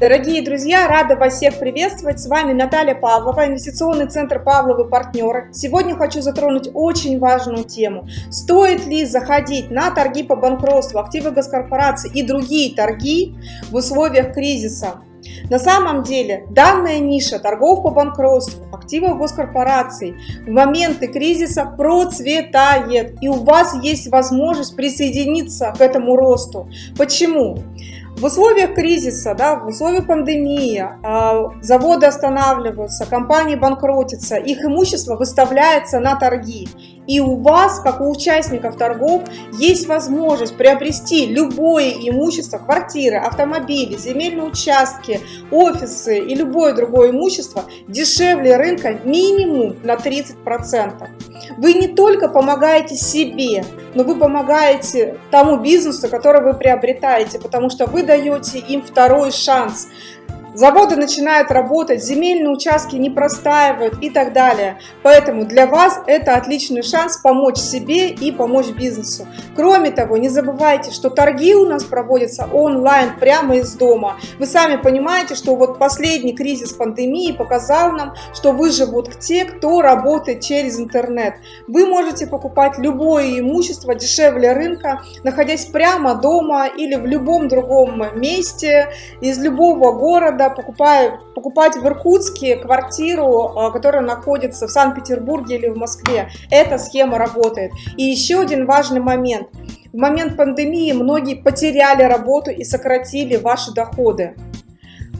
Дорогие друзья, рада вас всех приветствовать. С вами Наталья Павлова, инвестиционный центр Павловы партнеры. Сегодня хочу затронуть очень важную тему. Стоит ли заходить на торги по банкротству, активы госкорпораций и другие торги в условиях кризиса? На самом деле данная ниша торгов по банкротству, активов госкорпораций в моменты кризиса процветает. И у вас есть возможность присоединиться к этому росту. Почему? В условиях кризиса, да, в условиях пандемии а, заводы останавливаются, компании банкротятся, их имущество выставляется на торги. И у вас, как у участников торгов, есть возможность приобрести любое имущество, квартиры, автомобили, земельные участки, офисы и любое другое имущество дешевле рынка минимум на 30%. Вы не только помогаете себе, но вы помогаете тому бизнесу, который вы приобретаете, потому что вы даете им второй шанс. Заводы начинают работать, земельные участки не простаивают и так далее. Поэтому для вас это отличный шанс помочь себе и помочь бизнесу. Кроме того, не забывайте, что торги у нас проводятся онлайн, прямо из дома. Вы сами понимаете, что вот последний кризис пандемии показал нам, что выживут те, кто работает через интернет. Вы можете покупать любое имущество дешевле рынка, находясь прямо дома или в любом другом месте, из любого города, города, покупая, покупать в Иркутске квартиру, а, которая находится в Санкт-Петербурге или в Москве. Эта схема работает. И еще один важный момент. В момент пандемии многие потеряли работу и сократили ваши доходы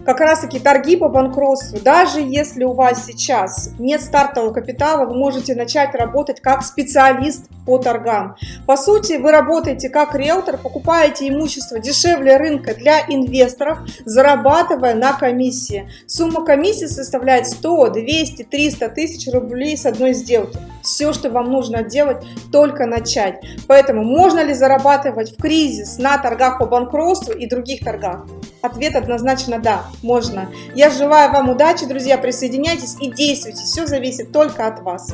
как раз таки торги по банкротству. Даже если у вас сейчас нет стартового капитала, вы можете начать работать как специалист по торгам. По сути, вы работаете как риэлтор, покупаете имущество дешевле рынка для инвесторов, зарабатывая на комиссии. Сумма комиссии составляет 100, 200, 300 тысяч рублей с одной сделки. Все, что вам нужно делать, только начать. Поэтому можно ли зарабатывать в кризис на торгах по банкротству и других торгах? Ответ однозначно да, можно. Я желаю вам удачи, друзья, присоединяйтесь и действуйте. Все зависит только от вас.